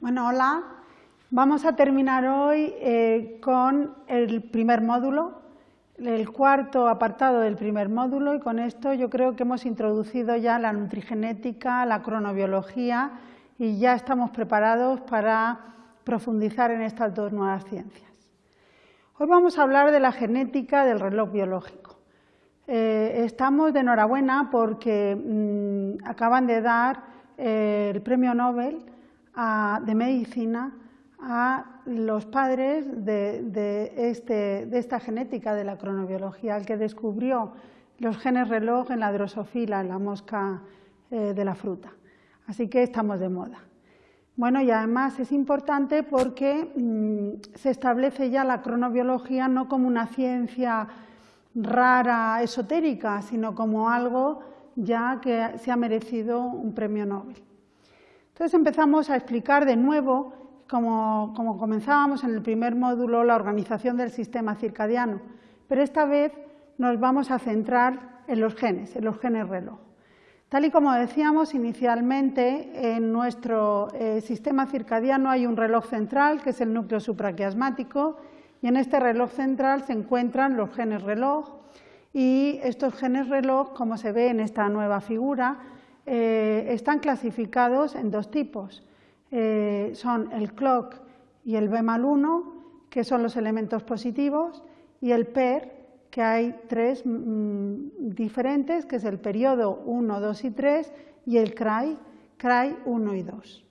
Bueno, hola. Vamos a terminar hoy eh, con el primer módulo, el cuarto apartado del primer módulo y con esto yo creo que hemos introducido ya la nutrigenética, la cronobiología y ya estamos preparados para profundizar en estas dos nuevas ciencias. Hoy vamos a hablar de la genética del reloj biológico. Eh, estamos de enhorabuena porque mm, acaban de dar eh, el premio Nobel de medicina a los padres este, de, esta genética de la cronobiología, el que descubrió los genes reloj en la drosofila, en la mosca eh, de la fruta. Así que estamos de moda. Bueno, y además es importante porque mm, se establece ya la cronobiología no como una ciencia rara, esotérica, sino como algo ya que se ha merecido un premio Nobel. Entonces empezamos a explicar de nuevo, como, comenzábamos en el primer módulo, la organización del sistema circadiano, pero esta vez nos vamos a centrar en los genes, en los genes reloj. Tal y como decíamos inicialmente, en nuestro eh, sistema circadiano hay un reloj central, que es el núcleo supraquiasmático, y en este reloj central se encuentran los genes reloj, y estos genes reloj, como se ve en esta nueva figura, eh, están clasificados en dos tipos. Eh, son el clock y el B mal 1, que son los elementos positivos, y el PER, que hay tres mm, diferentes, que es el periodo 1, 2 y 3, y el CRY, CRY 1 y 2.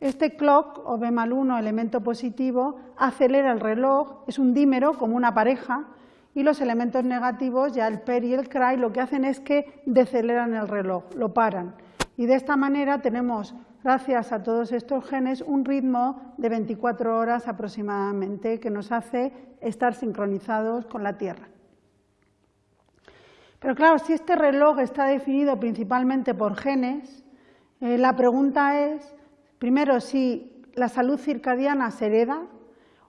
Este clock, o B mal 1, elemento positivo, acelera el reloj, es un dímero como una pareja, y los elementos negativos, ya el PER y el CRY, lo que hacen es que deceleran el reloj, lo paran. Y de esta manera tenemos, gracias a todos estos genes, un ritmo de 24 horas aproximadamente que nos hace estar sincronizados con la Tierra. Pero claro, si este reloj está definido principalmente por genes, eh, la pregunta es, primero, si la salud circadiana se hereda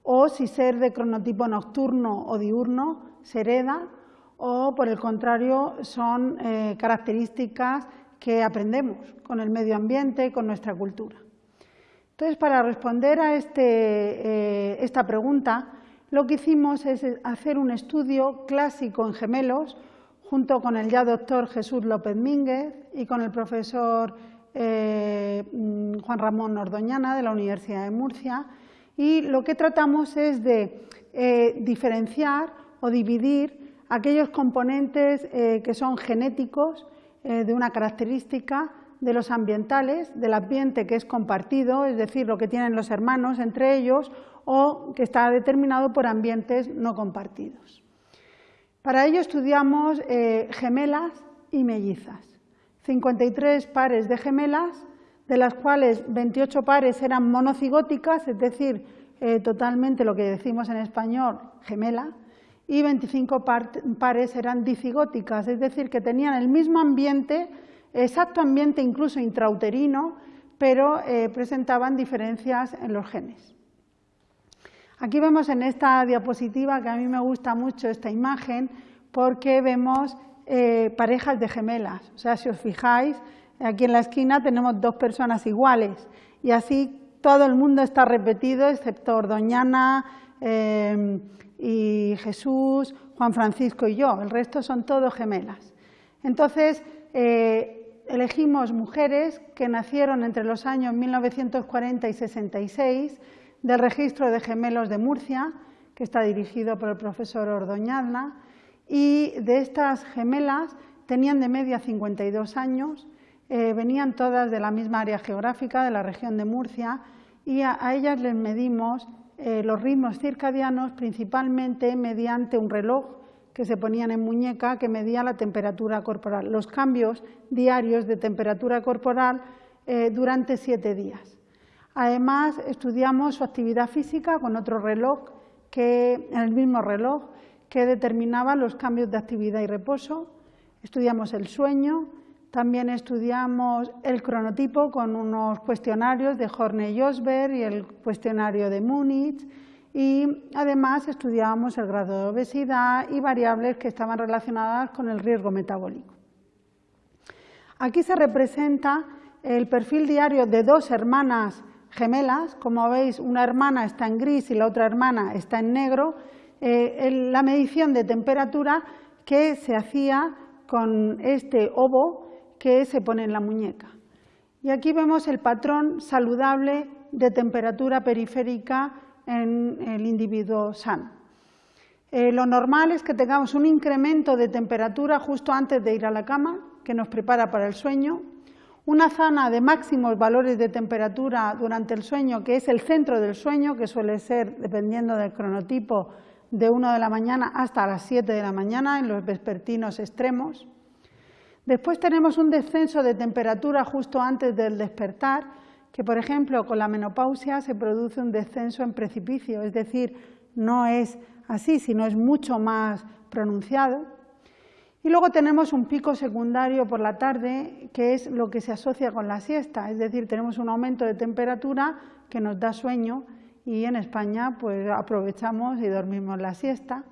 o si ser de cronotipo nocturno o diurno se hereda o, por el contrario, son eh, características que aprendemos con el medio ambiente, con nuestra cultura. Entonces, para responder a este, eh, esta pregunta, lo que hicimos es hacer un estudio clásico en gemelos junto con el ya doctor Jesús López Mínguez y con el profesor eh, mm, Juan Ramón Ordoñana de la Universidad de Murcia y lo que tratamos es de diferenciar o dividir aquellos componentes eh, que son genéticos eh, de una característica de los ambientales, del ambiente que es compartido, es decir, lo que tienen los hermanos entre ellos, o que está determinado por ambientes no compartidos. Para ello estudiamos eh, gemelas y mellizas. 53 pares de gemelas, de las cuales 28 pares eran monocigóticas, es decir, totalmente lo que decimos en español gemela, y 25 pares eran dicigóticas, es decir, que tenían el mismo ambiente, exacto ambiente incluso intrauterino, pero eh, presentaban diferencias en los genes. Aquí vemos en esta diapositiva, que a mí me gusta mucho esta imagen, porque vemos eh, parejas de gemelas. O sea, si os fijáis, aquí en la esquina tenemos dos personas iguales y así todo el mundo está repetido, excepto Ordoñana, eh, y Jesús, Juan Francisco y yo, el resto son todos gemelas. Entonces, eh, elegimos mujeres que nacieron entre los años 1940 y 66 del registro de gemelos de Murcia, que está dirigido por el profesor Ordoñana, y de estas gemelas tenían de media 52 años, eh, venían todas de la misma área geográfica, de la región de Murcia, y a ellas les medimos eh, los ritmos circadianos principalmente mediante un reloj que se ponían en muñeca que medía la temperatura corporal, los cambios diarios de temperatura corporal eh, durante siete días. Además, estudiamos su actividad física con otro reloj, que, el mismo reloj, que determinaba los cambios de actividad y reposo. Estudiamos el sueño, también estudiamos el cronotipo con unos cuestionarios de Horney y Osberg y el cuestionario de Múnich. Y además estudiábamos el grado de obesidad y variables que estaban relacionadas con el riesgo metabólico. Aquí se representa el perfil diario de dos hermanas gemelas, como veis una hermana está en gris y la otra hermana está en negro, eh, la medición de temperatura que se hacía con este ovo que se pone en la muñeca. Y aquí vemos el patrón saludable de temperatura periférica en el individuo sano. Eh, lo normal es que tengamos un incremento de temperatura justo antes de ir a la cama, que nos prepara para el sueño, una zona de máximos valores de temperatura durante el sueño, que es el centro del sueño, que suele ser, dependiendo del cronotipo, de 1 de la mañana hasta las 7 de la mañana en los vespertinos extremos. Después tenemos un descenso de temperatura justo antes del despertar, que por ejemplo con la menopausia se produce un descenso en precipicio, es decir, no es así, sino es mucho más pronunciado. Y luego tenemos un pico secundario por la tarde, que es lo que se asocia con la siesta, es decir, tenemos un aumento de temperatura que nos da sueño y en España pues aprovechamos y dormimos la siesta.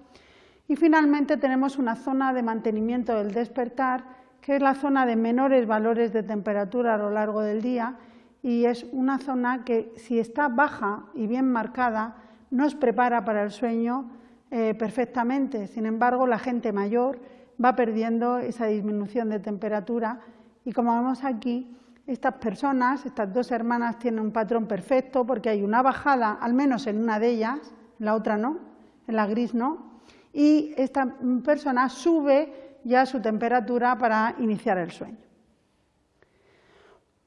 Y finalmente tenemos una zona de mantenimiento del despertar, que es la zona de menores valores de temperatura a lo largo del día y es una zona que si está baja y bien marcada nos prepara para el sueño eh, perfectamente. Sin embargo, la gente mayor va perdiendo esa disminución de temperatura y como vemos aquí, estas personas, estas dos hermanas tienen un patrón perfecto porque hay una bajada, al menos en una de ellas, en la otra no, en la gris no, y esta persona sube ya su temperatura para iniciar el sueño.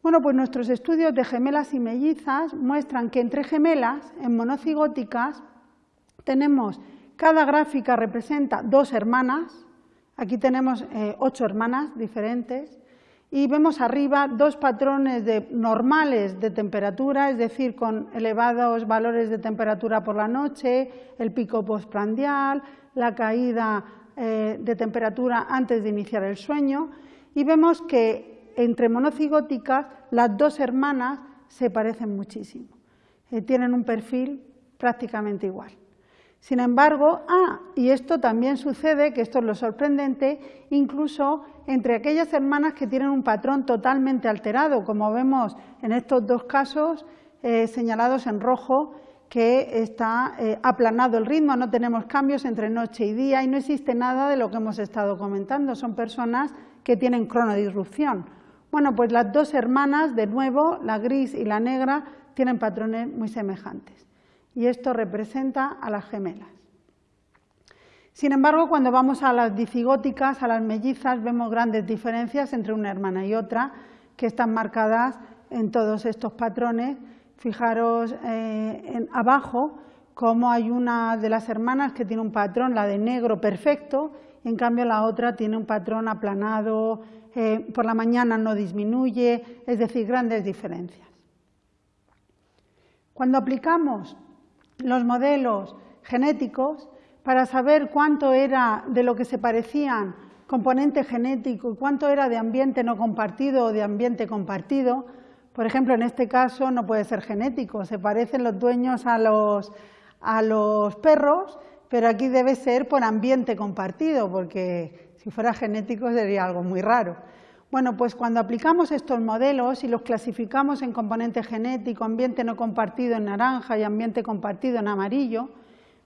Bueno, pues nuestros estudios de gemelas y mellizas muestran que entre gemelas, en monocigóticas, tenemos, cada gráfica representa dos hermanas, Aquí tenemos eh, ocho hermanas diferentes y vemos arriba dos patrones normales de temperatura, es decir, con elevados valores de temperatura por la noche, el pico postprandial, la caída de temperatura antes de iniciar el sueño y vemos que entre monocigóticas las dos hermanas se parecen muchísimo, eh, tienen un perfil prácticamente igual. Sin embargo, ah, y esto también sucede, que esto es lo sorprendente, incluso entre aquellas hermanas que tienen un patrón totalmente alterado, como vemos en estos dos casos eh, señalados en rojo, que está eh, aplanado el ritmo, no tenemos cambios entre noche y día y no existe nada de lo que hemos estado comentando, son personas que tienen cronodisrupción. Bueno, pues las dos hermanas, de nuevo, la gris y la negra, tienen patrones muy semejantes y esto representa a las gemelas. Sin embargo, cuando vamos a las dicigóticas, a las mellizas, vemos grandes diferencias entre una hermana y otra, que están marcadas en todos estos patrones. Fijaros eh, en, abajo cómo hay una de las hermanas que tiene un patrón, la de negro perfecto, en cambio la otra tiene un patrón aplanado, eh, por la mañana no disminuye, es decir, grandes diferencias. Cuando aplicamos los modelos genéticos para saber cuánto era de lo que se parecían componente genético y cuánto era de ambiente no compartido o de ambiente compartido. Por ejemplo, en este caso no puede ser genético, se parecen los dueños a los, a los perros, pero aquí debe ser por ambiente compartido, porque si fuera genético sería algo muy raro. Bueno, pues cuando aplicamos estos modelos y los clasificamos en componente genético, ambiente no compartido en naranja y ambiente compartido en amarillo,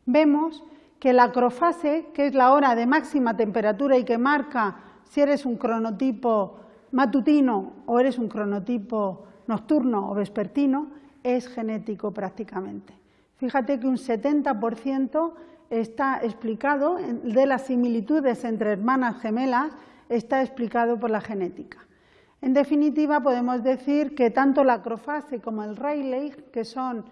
vemos que la acrofase, que es la hora de máxima temperatura y que marca si eres un cronotipo matutino o eres un cronotipo nocturno o vespertino, es genético prácticamente. Fíjate que un 70% está explicado de las similitudes entre hermanas gemelas está explicado por la genética. En definitiva, podemos decir que tanto la acrofase como el Rayleigh, que son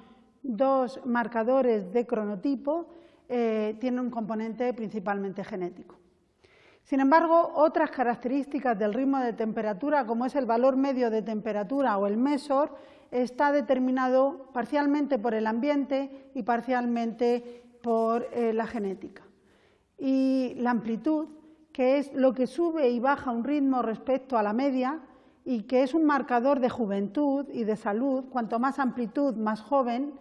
dos marcadores de cronotipo, eh, tienen un componente principalmente genético. Sin embargo, otras características del ritmo de temperatura, como es el valor medio de temperatura o el mesor, está determinado parcialmente por el ambiente y parcialmente por eh, la genética. Y la amplitud que es lo que sube y baja un ritmo respecto a la media y que es un marcador de juventud y de salud, cuanto más amplitud, más joven,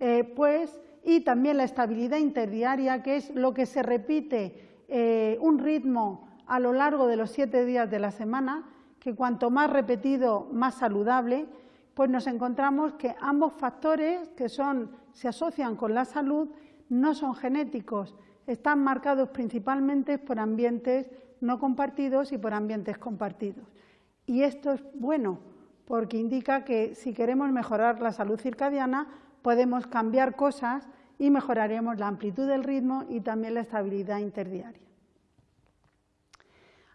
eh, pues, y también la estabilidad interdiaria, que es lo que se repite eh, un ritmo a lo largo de los siete días de la semana, que cuanto más repetido, más saludable, pues nos encontramos que ambos factores que son, se asocian con la salud no son genéticos, están marcados principalmente por ambientes no compartidos y por ambientes compartidos. Y esto es bueno porque indica que si queremos mejorar la salud circadiana podemos cambiar cosas y mejoraremos la amplitud del ritmo y también la estabilidad interdiaria.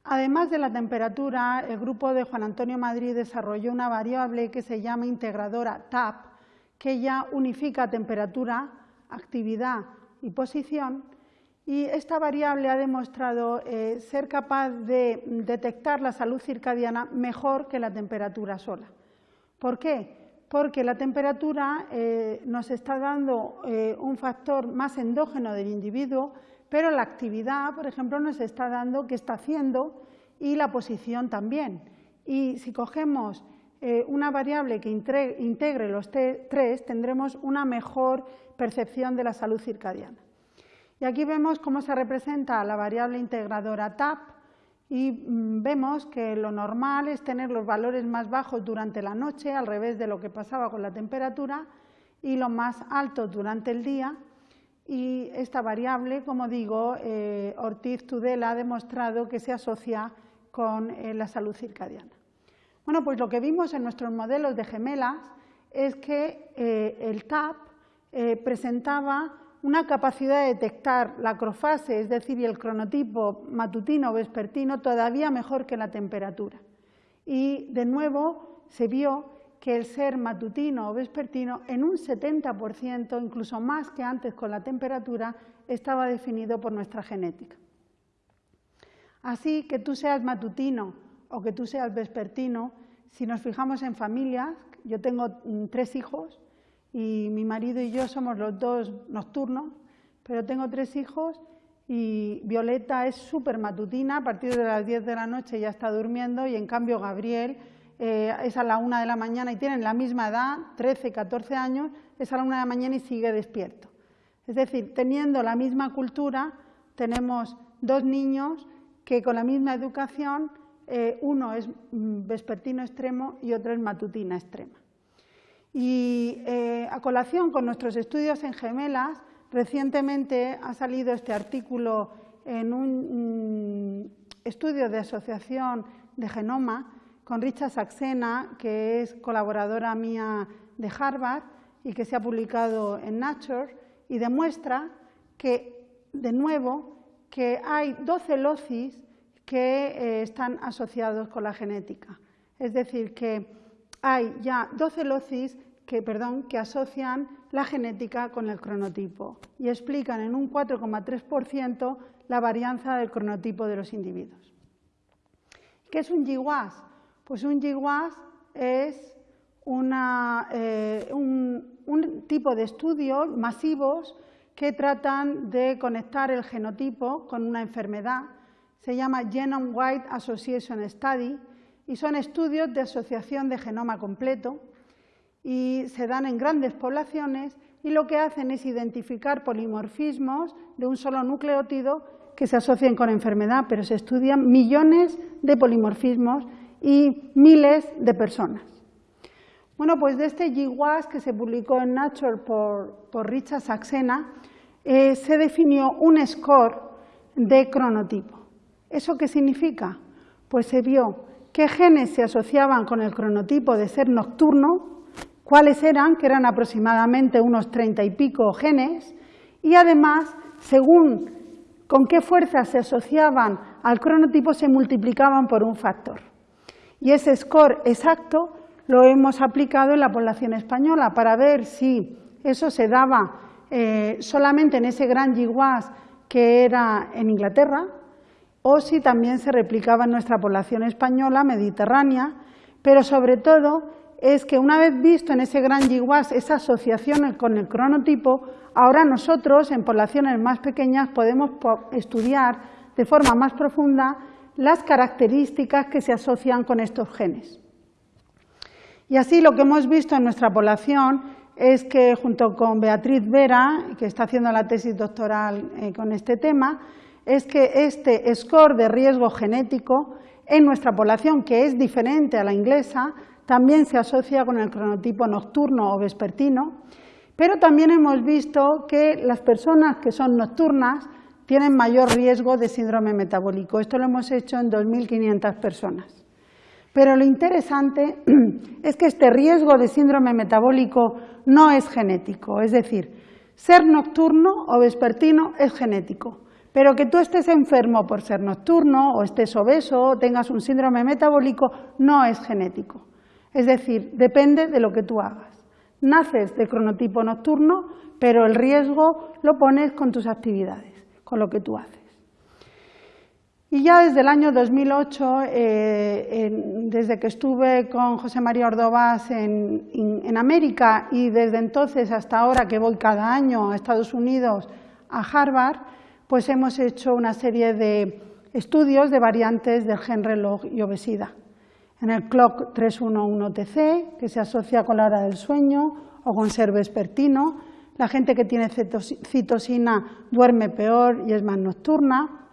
Además de la temperatura, el grupo de Juan Antonio Madrid desarrolló una variable que se llama integradora TAP, que ya unifica temperatura, actividad y posición, y esta variable ha demostrado eh, ser capaz de detectar la salud circadiana mejor que la temperatura sola. ¿Por qué? Porque la temperatura eh, nos está dando eh, un factor más endógeno del individuo, pero la actividad, por ejemplo, nos está dando qué está haciendo y la posición también. Y si cogemos una variable que integre los tres, tendremos una mejor percepción de la salud circadiana. Y aquí vemos cómo se representa la variable integradora TAP y mm, vemos que lo normal es tener los valores más bajos durante la noche, al revés de lo que pasaba con la temperatura, y los más altos durante el día. Y esta variable, como digo, eh, Ortiz Tudela ha demostrado que se asocia con eh, la salud circadiana. Bueno, pues lo que vimos en nuestros modelos de gemelas es que eh, el TAP presentaba una capacidad de detectar la acrofase, es decir, el cronotipo matutino o vespertino, todavía mejor que la temperatura. Y, de nuevo, se vio que el ser matutino o vespertino, en un 70%, incluso más que antes con la temperatura, estaba definido por nuestra genética. Así que tú seas matutino o que tú seas vespertino, si nos fijamos en familias, yo tengo mm, tres hijos, y mi marido y yo somos los dos nocturnos, pero tengo tres hijos y Violeta es súper matutina, a partir de las 10 de la noche ya está durmiendo y en cambio Gabriel eh, es a la una de la mañana y tienen la misma edad, 13, 14 años, es a la una de la mañana y sigue despierto. Es decir, teniendo la misma cultura, tenemos dos niños que con la misma educación, eh, uno es mm, vespertino extremo y otro es matutina extrema. Y eh, a colación con nuestros estudios en gemelas, recientemente ha salido este artículo en un estudio de asociación de genoma con Richard Saxena, que es colaboradora mía de Harvard y que se ha publicado en Nature, y demuestra que, de nuevo, que hay 12 locis que eh, están asociados con la genética. Es decir, que hay ya 12 locis que, asocian la genética con el cronotipo y explican en un 4,3% la varianza del cronotipo de los individuos. ¿Qué es un GWAS? Pues un GWAS es eh, un, un tipo de estudios masivos que tratan de conectar el genotipo con una enfermedad. Se llama Genome-Wide Association Study y son estudios de asociación de genoma completo y se dan en grandes poblaciones y lo que hacen es identificar polimorfismos de un solo nucleótido que se asocian con enfermedad, pero se estudian millones de polimorfismos y miles de personas. Bueno, pues de este GWAS que se publicó en Nature por, Richard Saxena, eh, se definió un score de cronotipo. ¿Eso qué significa? Pues se vio qué genes se asociaban con el cronotipo de ser nocturno, cuáles eran, que eran aproximadamente unos treinta y pico genes, y además, según con qué fuerzas se asociaban al cronotipo, se multiplicaban por un factor. Y ese score exacto lo hemos aplicado en la población española para ver si eso se daba eh, solamente en ese gran GWAS que era en Inglaterra, o si también se replicaba en nuestra población española mediterránea, pero sobre todo es que una vez visto en ese gran GWAS esa asociación con el cronotipo, ahora nosotros en poblaciones más pequeñas podemos estudiar de forma más profunda las características que se asocian con estos genes. Y así lo que hemos visto en nuestra población es que junto con Beatriz Vera, que está haciendo la tesis doctoral eh, con este tema, es que este score de riesgo genético en nuestra población, que es diferente a la inglesa, también se asocia con el cronotipo nocturno o vespertino, pero también hemos visto que las personas que son nocturnas tienen mayor riesgo de síndrome metabólico. Esto lo hemos hecho en 2.500 personas. Pero lo interesante es que este riesgo de síndrome metabólico no es genético, es decir, ser nocturno o vespertino es genético, pero que tú estés enfermo por ser nocturno o estés obeso o tengas un síndrome metabólico no es genético. Es decir, depende de lo que tú hagas. Naces de cronotipo nocturno, pero el riesgo lo pones con tus actividades, con lo que tú haces. Y ya desde el año 2008, eh, desde que estuve con José María Ordovás en, en, América y desde entonces hasta ahora que voy cada año a Estados Unidos, a Harvard, pues hemos hecho una serie de estudios de variantes del gen reloj y obesidad en el clock 311TC, que se asocia con la hora del sueño o con ser vespertino. La gente que tiene citosina duerme peor y es más nocturna.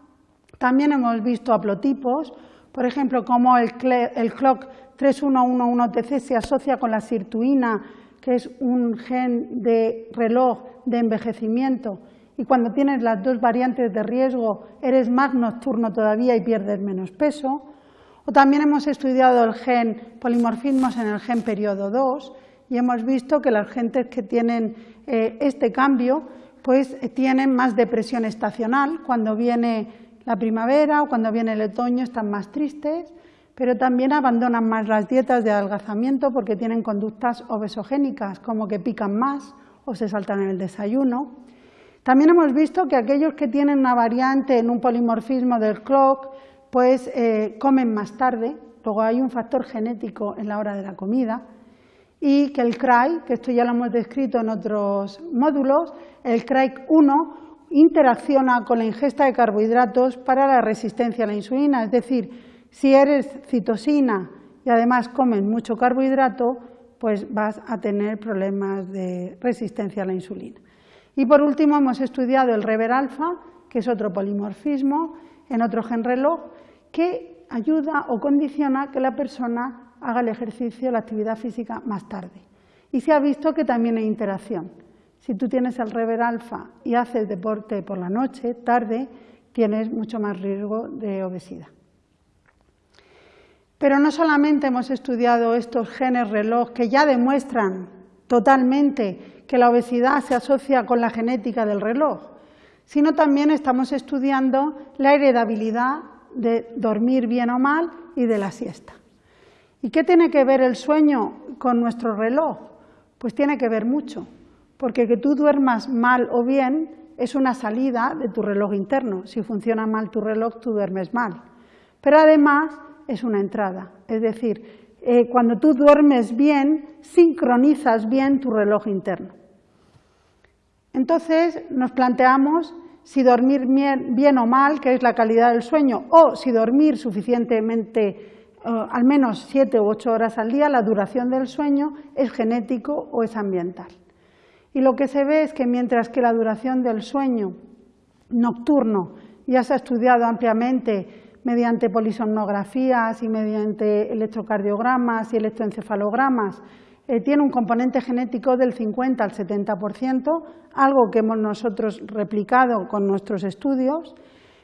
También hemos visto haplotipos, por ejemplo, como el, clock 3111TC se asocia con la sirtuina, que es un gen de reloj de envejecimiento, y cuando tienes las dos variantes de riesgo eres más nocturno todavía y pierdes menos peso. O también hemos estudiado el gen polimorfismos en el gen periodo 2 y hemos visto que las gentes que tienen eh, este cambio pues eh, tienen más depresión estacional, cuando viene la primavera o cuando viene el otoño están más tristes, pero también abandonan más las dietas de adelgazamiento porque tienen conductas obesogénicas, como que pican más o se saltan en el desayuno. También hemos visto que aquellos que tienen una variante en un polimorfismo del clock pues eh, comen más tarde, luego hay un factor genético en la hora de la comida, y que el CRY, que esto ya lo hemos descrito en otros módulos, el CRY1 interacciona con la ingesta de carbohidratos para la resistencia a la insulina, es decir, si eres citosina y además comes mucho carbohidrato, pues vas a tener problemas de resistencia a la insulina. Y por último hemos estudiado el rever alfa, que es otro polimorfismo en otro gen reloj, que ayuda o condiciona que la persona haga el ejercicio, la actividad física más tarde. Y se ha visto que también hay interacción. Si tú tienes el rever alfa y haces deporte por la noche, tarde, tienes mucho más riesgo de obesidad. Pero no solamente hemos estudiado estos genes reloj que ya demuestran totalmente que la obesidad se asocia con la genética del reloj, sino también estamos estudiando la heredabilidad de dormir bien o mal y de la siesta. ¿Y qué tiene que ver el sueño con nuestro reloj? Pues tiene que ver mucho, porque que tú duermas mal o bien es una salida de tu reloj interno. Si funciona mal tu reloj, tú duermes mal. Pero además es una entrada, es decir, eh, cuando tú duermes bien, sincronizas bien tu reloj interno. Entonces nos planteamos si dormir bien, o mal, que es la calidad del sueño, o si dormir suficientemente, eh, al menos siete u ocho horas al día, la duración del sueño es genético o es ambiental. Y lo que se ve es que mientras que la duración del sueño nocturno ya se ha estudiado ampliamente mediante polisomnografías y mediante electrocardiogramas y electroencefalogramas, eh, tiene un componente genético del 50 al 70%, algo que hemos nosotros replicado con nuestros estudios,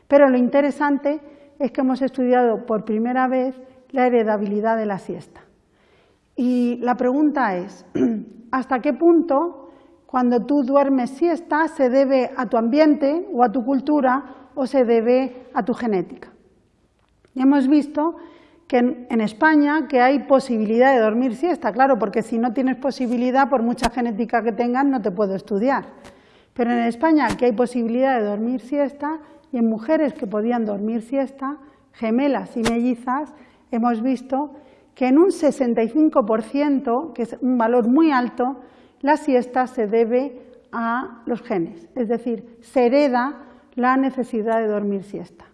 pero lo interesante es que hemos estudiado por primera vez la heredabilidad de la siesta. Y la pregunta es, ¿hasta qué punto cuando tú duermes siesta se debe a tu ambiente o a tu cultura o se debe a tu genética? Y hemos visto que en, España que hay posibilidad de dormir siesta, claro, porque si no tienes posibilidad, por mucha genética que tengas, no te puedo estudiar. Pero en España que hay posibilidad de dormir siesta y en mujeres que podían dormir siesta, gemelas y mellizas, hemos visto que en un 65%, que es un valor muy alto, la siesta se debe a los genes, es decir, se hereda la necesidad de dormir siesta.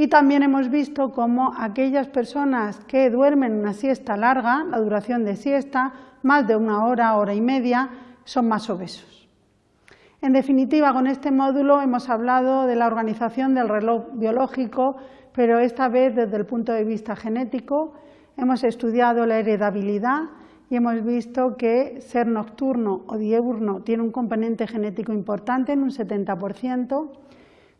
Y también hemos visto cómo aquellas personas que duermen una siesta larga, la duración de siesta, más de una hora, hora y media, son más obesos. En definitiva, con este módulo hemos hablado de la organización del reloj biológico, pero esta vez desde el punto de vista genético. hemos estudiado la heredabilidad y hemos visto que ser nocturno o diurno tiene un componente genético importante en un 70%.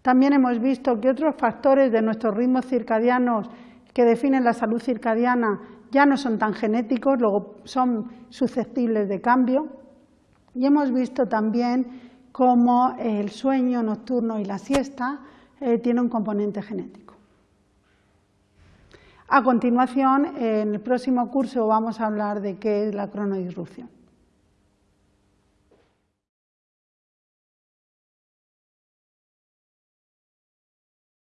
También hemos visto que otros factores de nuestros ritmos circadianos que definen la salud circadiana ya no son tan genéticos, luego son susceptibles de cambio. Y hemos visto también cómo el sueño nocturno y la siesta eh, tienen un componente genético. A continuación, en el próximo curso vamos a hablar de qué es la cronodisrupción.